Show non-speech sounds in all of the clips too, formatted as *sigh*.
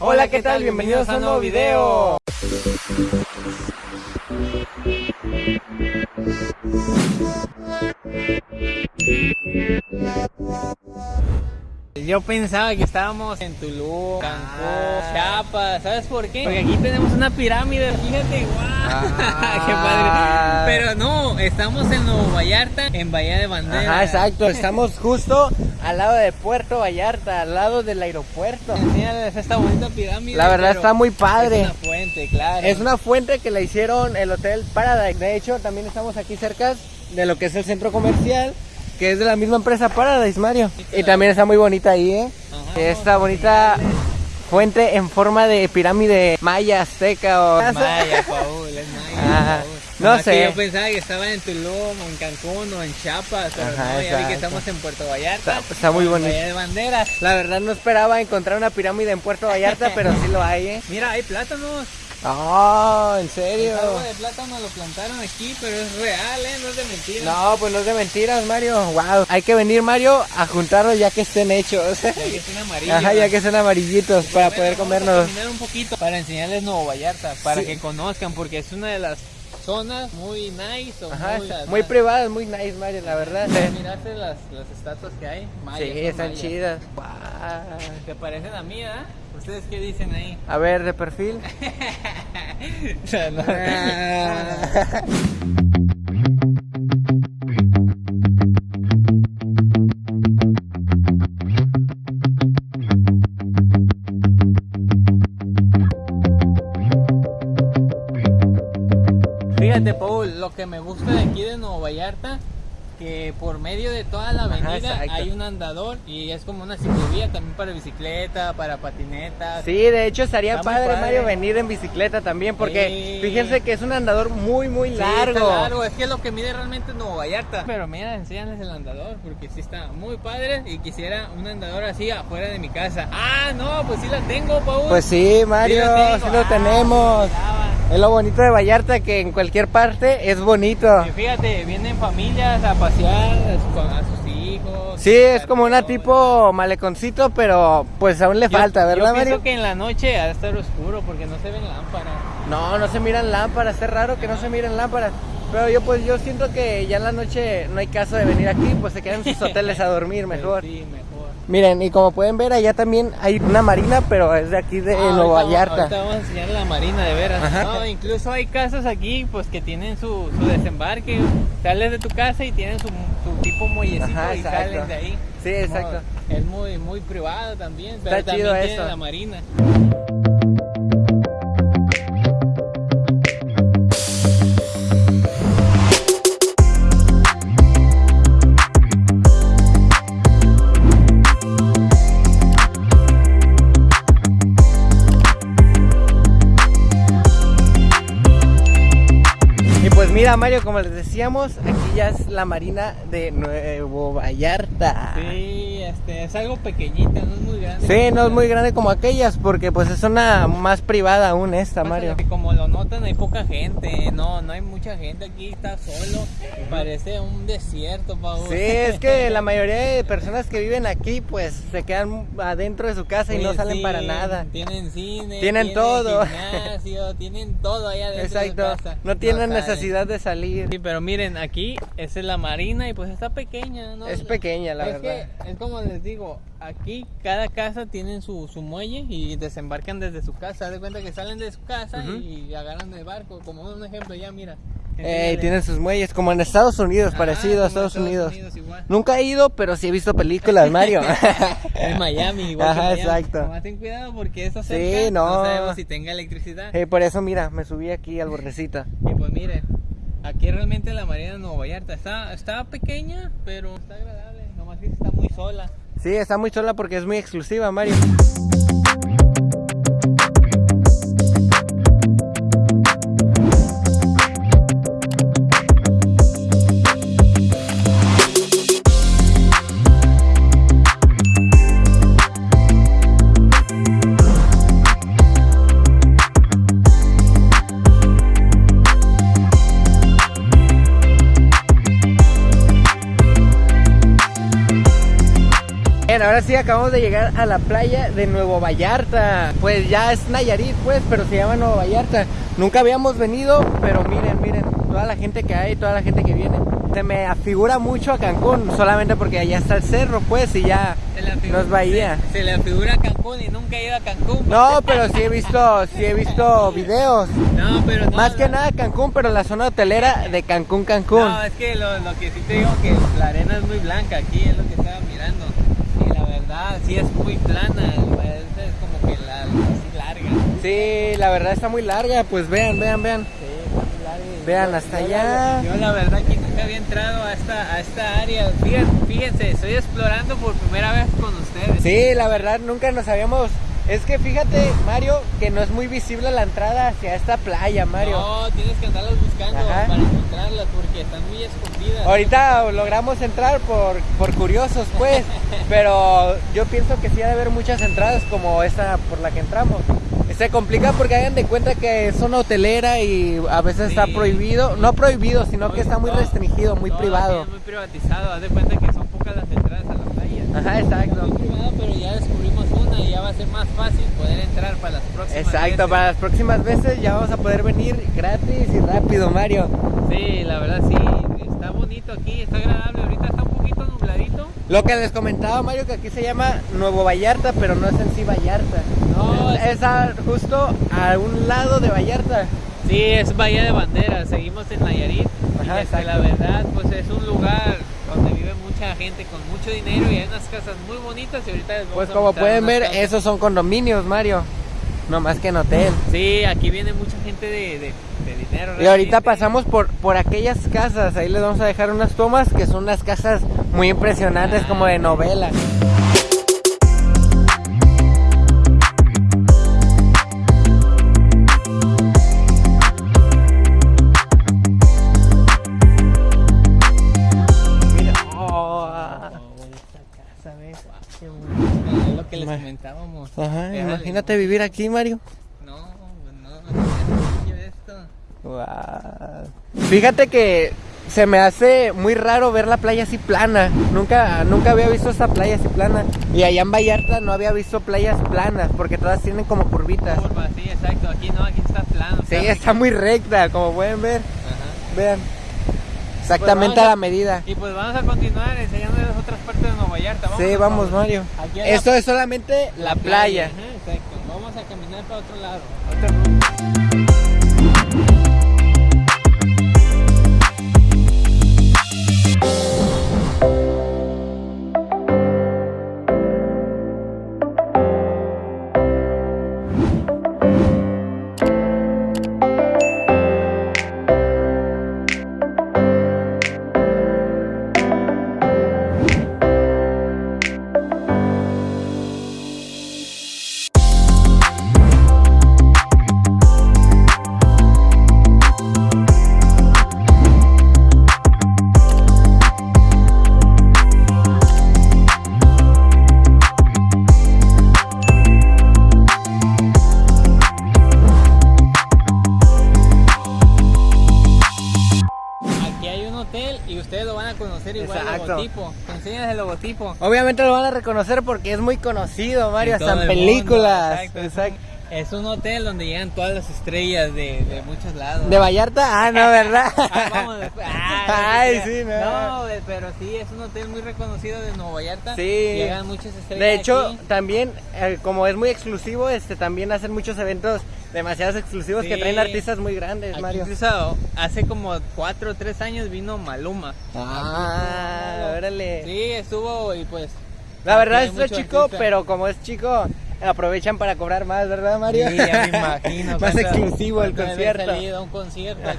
Hola, ¿qué tal? Bienvenidos a un nuevo video. Yo pensaba que estábamos en Tulum, Cancún, Ah. Chiapas, ¿sabes por qué? Porque aquí tenemos una pirámide, fíjate, guau, Ah. *laughs* qué padre. Pero no, estamos en Nuevo Vallarta, en Bahía de Bandera. Ajá, exacto. Estamos justo al lado de Puerto Vallarta, al lado del aeropuerto. Enséñales esta bonita pirámide. La verdad está muy padre. Es una fuente, claro. Es una fuente que la hicieron el Hotel Paradise. De hecho, también estamos aquí cerca de lo que es el centro comercial, que es de la misma empresa Paradise, Mario. Y también está muy bonita ahí, ¿eh? Ajá, Esta bonita fuente en forma de pirámide maya, azteca o... *laughs* Maya, Paul, es Maya. Paul. No que sé. Yo pensaba que estaba en Tulum, en Cancún, o en Chiapas, pero Ajá, no, ya vi que estamos en Puerto Vallarta. Está- está muy bonito. Bahía de Bandera. La verdad no esperaba encontrar una pirámide en Puerto Vallarta, *laughs* pero sí lo hay, ¿eh? Mira, hay plátanos. Oh, ¿en El serio? árbol de plátano lo plantaron aquí, pero es real, ¿eh? No es de mentira. No, pues no es de mentiras, Mario. Wow. Hay que venir, Mario, a juntarlos ya que estén hechos. Ya que están amarillos. Ajá, ya que son amarillitos para Bueno, poder vamos a comérnoslos. caminar un poquito para enseñarles Nuevo Vallarta, para Sí. que conozcan, porque es una de las zonas muy nice o Ajá, muy, muy privadas, muy nice, Mario, la verdad. Miraste las, las estatuas que hay. Mayas, Sí, están mayas. chidas. Wow. Que parecen a mí, ¿eh? ¿Ustedes qué dicen ahí? A ver, de perfil. *laughs* Fíjate, Paul, lo que me gusta de aquí de Nuevo Vallarta, que por medio de toda la avenida hay un andador y es como una ciclovía también para bicicleta, para patinetas. Sí, de hecho estaría padre, padre. Mario, venir en bicicleta también, porque Sí. fíjense que es un andador muy, muy Sí, largo. está largo, es que lo que mide realmente es Nuevo Vallarta. Pero mira, enséñales el andador, porque sí está muy padre y quisiera un andador así afuera de mi casa. Ah, no, pues sí la tengo, Paul. Pues sí, Mario, Sí la sí lo Ah, tenemos. Es lo bonito de Vallarta, que en cualquier parte es bonito. Y fíjate, vienen familias a pasear a su- a sus hijos. Sí, es como una tipo maleconcito, pero pues aún le Yo- falta, ¿verdad, Yo pienso Mario? que en la noche ha de estar oscuro porque no se ven lámparas. No, no se miran lámparas, es raro que no se miren lámparas. Pero yo pues yo siento que ya en la noche no hay caso de venir aquí, pues se quedan en sus *laughs* hoteles a dormir mejor. Sí, mejor. Miren, y como pueden ver, allá también hay una marina, pero es de aquí de Ah, ahorita- Vallarta. Ahorita vamos a enseñar la marina de veras. Ajá. No, incluso hay casas aquí pues que tienen su, su desembarque. Sales de tu casa y tienen su, su tipo muellecito Ajá, y salen de ahí. Sí, exacto. No, es muy muy privado también, pero Está también chido tiene eso. la marina. Mira, Mario, como les decíamos, aquí ya es la marina de Nuevo Vallarta. Sí, este, es algo pequeñita, no es muy grande. Sí, no es muy grande como aquellas, porque pues es una más privada aún esta, Pasa Mario. que como lo notan hay poca gente, no, no hay mucha gente aquí, está solo, parece un desierto, Paul. Sí, es que la mayoría de personas que viven aquí pues se quedan adentro de su casa y no Pues salen sí, para nada. Tienen cine, Tienen todo. gimnasio, tienen todo allá dentro de su casa. no tienen necesidad de salir. Sí, pero miren, aquí esa es la marina y pues está pequeña, ¿no? Es pequeña, la es verdad. Que, es como les digo, aquí cada casa tiene su, su muelle y desembarcan desde su casa. De cuenta que salen de su casa Ujú. y agarran el barco. Como un ejemplo, ya mira. Eh, tienen sus muelles, como en Estados Unidos, Ajá, parecido a Estados, Unidos. igual. Nunca he ido, pero sí he visto películas, Mario. *laughs* En Miami, igual Ajá, que Miami. exacto. Nomás ten cuidado porque eso Sí, cerca no. no sabemos si tenga electricidad. Eh, por eso, mira, me subí aquí al bordecito. Y pues miren, aquí realmente la marina de Nuevo Vallarta está, está pequeña, pero está agradable. Nomás que está muy sola. Sí, está muy sola porque es muy exclusiva, Mario. ahora sí acabamos de llegar a la playa de Nuevo Vallarta. Pues ya es Nayarit, pues, pero se llama Nuevo Vallarta. Nunca habíamos venido, pero miren, miren, toda la gente que hay, toda la gente que viene. Se me afigura mucho a Cancún, solamente porque allá está el cerro, pues, y ya no es bahía. Se, se, le afigura a Cancún y nunca he ido a Cancún. No, pero sí he visto, sí he visto videos. No, pero Más que nada Cancún, pero la zona hotelera de Cancún, Cancún. No, es que lo, lo que sí te digo que la arena es muy blanca aquí, es lo que estaba mirando. Verdad, sí es muy plana, es como que la, así larga. Sí, la verdad está muy larga, pues vean, vean, vean. Vean hasta yo allá. Yo la verdad que nunca había entrado a esta, a esta área. Fíjense, fíjense, estoy explorando por primera vez con ustedes. Sí, la verdad nunca nos habíamos... Es que fíjate, Mario, que no es muy visible la entrada hacia esta playa, Mario. No, tienes que andarlas buscando Ajá. para encontrarlas porque están muy escondidas. Ahorita logramos entrar por, por curiosos, pues, *laughs* pero yo pienso que sí ha de haber muchas entradas como esta por la que entramos. Se complica porque hagan de cuenta que es una hotelera y a veces sí. está prohibido, no prohibido, sino que está muy no, restringido, muy no, privado. Es muy privatizado, haz de cuenta que son pocas las entradas a la playa. Ajá, exacto. Muy privado, pero ya descubrimos y ya va a ser más fácil poder entrar para las próximas Exacto, veces. para las próximas veces ya vamos a poder venir gratis y rápido, Mario. Sí, la verdad sí, está bonito aquí, está agradable, ahorita está un poquito nubladito. Lo que les comentaba Mario que aquí se llama Nuevo Vallarta, pero no es en sí Vallarta. No, es, es a, justo a un lado de Vallarta. Sí, es Bahía de Banderas, seguimos en Nayarit. Ajá, y este, la verdad, pues es un mucha gente con mucho dinero y hay unas casas muy bonitas y ahorita les vamos Pues a como pueden ver, casas. esos son condominios, Mario. No más que en hotel. Sí, aquí viene mucha gente de, de, de dinero. Y ahorita pasamos por, por aquellas casas, ahí les vamos a dejar unas tomas que son unas casas muy impresionantes como de novela. Ajá, Déjale. imagínate vivir aquí, Mario. No, pues no, no, esto. Wow. Fíjate que se me hace muy raro ver la playa así plana. Nunca, nunca había visto esta playa así plana. Y allá en Vallarta no había visto playas planas porque todas tienen como curvitas. Curva, sí, exacto. Aquí no, aquí está plano. Sí, está está muy recta, como pueden ver. Ajá. Vean. Exactamente Pues a a- la medida. Y pues vamos a continuar enseñando las otras partes de Nueva Vallarta. Sí, vamos. Mario. La- Esto es solamente la playa. Ajá, exacto. Vamos a caminar para otro lado. Conocer igual el Exacto. logotipo. Enseñas el logotipo. Obviamente lo van a reconocer porque es muy conocido, Mario, En hasta en el películas. mundo, exacto. Exacto. Es un hotel donde llegan todas las estrellas de, de muchos lados. ¿De Vallarta? Ah, no, *laughs* ¿verdad? Ah, vamos después. Ah, Ay, sí, no. No, pero sí, es un hotel muy reconocido de Nueva Vallarta. Sí. Llegan muchas estrellas. De hecho, aquí. también, eh, como es muy exclusivo, este también hacen muchos eventos demasiados exclusivos que traen artistas muy grandes, Aquí Mario. incluso hace como 4 o 3 años vino Maluma. Ah, órale. Sí, estuvo y pues. La verdad es chico, artista. pero como es chico, aprovechan para cobrar más, ¿verdad, Mario? Sí, ya me imagino. *laughs* más cuánto- exclusivo el concierto. salido a un concierto aquí.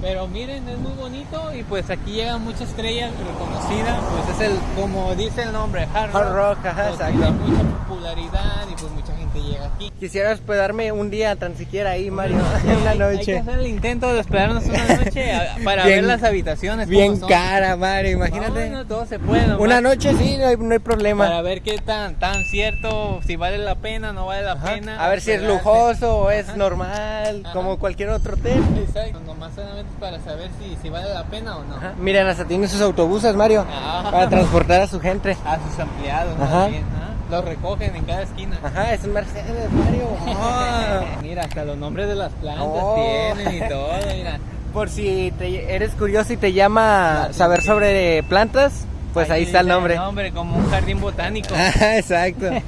Pero miren, es muy bonito y pues aquí llegan muchas estrellas reconocidas. Pues es el, como dice el nombre, Hard Rock. Hard Rock, ajá, exacto. Popularidad y pues mucha gente llega aquí. Quisiera hospedarme un día tan siquiera ahí, Mario, *laughs* Sí, una hay- Hay que noche. hacer el intento de hospedarnos una noche para Bien- ver las habitaciones. Bien son. cara, Mario, imagínate. No, no, todo se puede. nomás Una noche sí, no hay, no hay problema. Para ver qué tan, tan cierto, si vale la pena, no vale la Ajá. pena. A ver si es lujoso o es Ajá. normal, Ajá. como cualquier otro hotel. Exacto, nomás solamente para saber si, si vale la pena o no. Miren, hasta tiene sus autobuses, Mario, Ah. para transportar a su gente. A sus empleados, Ajá. más bien, ¿ah? Los recogen en cada esquina. Ajá, es un Mercedes, Mario. *laughs* Ah. Mira, hasta los nombres de las plantas Oh. tienen y todo, mira. Por si te- eres curioso y te llama Ah, saber sobre plantas, pues ahí, está el nombre. nombre, como un jardín botánico. *laughs* Ajá, exacto. *laughs*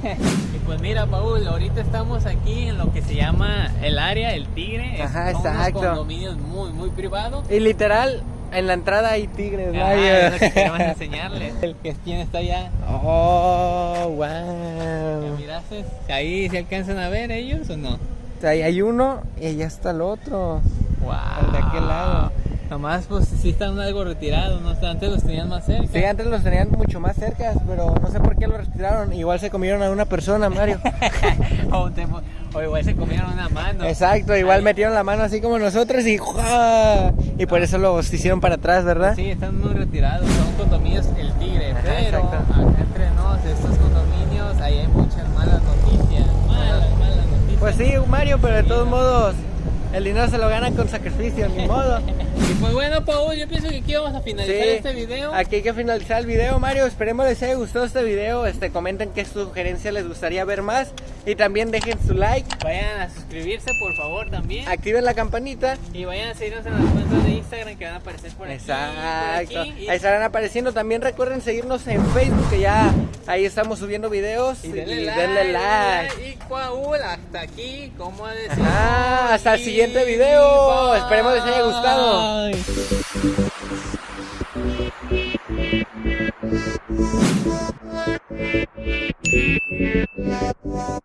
Y pues mira, Paul, ahorita estamos aquí en lo que se llama el área, el Tigre. Ajá, son unos exacto. condominios muy, muy privados. Y literal, en la entrada hay tigres, Ah, es lo que enseñarles. *laughs* El que quién está allá. Oh, ¿Ya wow. miraste? Ahí se alcanzan a ver ellos o no? Ahí hay uno y allá está el otro. Wow. De aquel lado. Nomás pues sí están algo retirados, ¿no? Antes los tenían más cerca. Sí, antes los tenían mucho más cerca, pero no sé por qué lo retiraron. Igual se comieron a una persona, Mario. *laughs* o, te- o igual se comieron una mano. Exacto, igual Ahí. metieron la mano así como nosotros y ¡jua! Y por eso los hicieron para atrás, ¿verdad? Sí, están muy retirados, son condominios El Tigre, Ajá, pero exacto. acá entre nos, estos condominios, ahí hay muchas malas noticias, malas, malas noticias. Pues sí, Mario, pero de todos modos, el dinero se lo ganan con sacrificio, ni modo. *laughs* Y pues bueno, Paul, yo pienso que aquí vamos a finalizar Sí, este video. Aquí hay que finalizar el video, Mario. Esperemos les haya gustado este video. Este, comenten qué sugerencias les gustaría ver más. Y también dejen su like, Vayan a suscribirse, por favor, también. activen la campanita. Y vayan a seguirnos en las cuentas de Instagram que van a aparecer por aquí. Exacto. aquí, y- Ahí estarán apareciendo. También recuerden seguirnos en Facebook, que ya ahí estamos subiendo videos. Y Y, denle, like, denle like. Y Paul, hasta aquí, como decimos. Ajá, hasta el Y siguiente video. bye. Esperemos les haya gustado. You.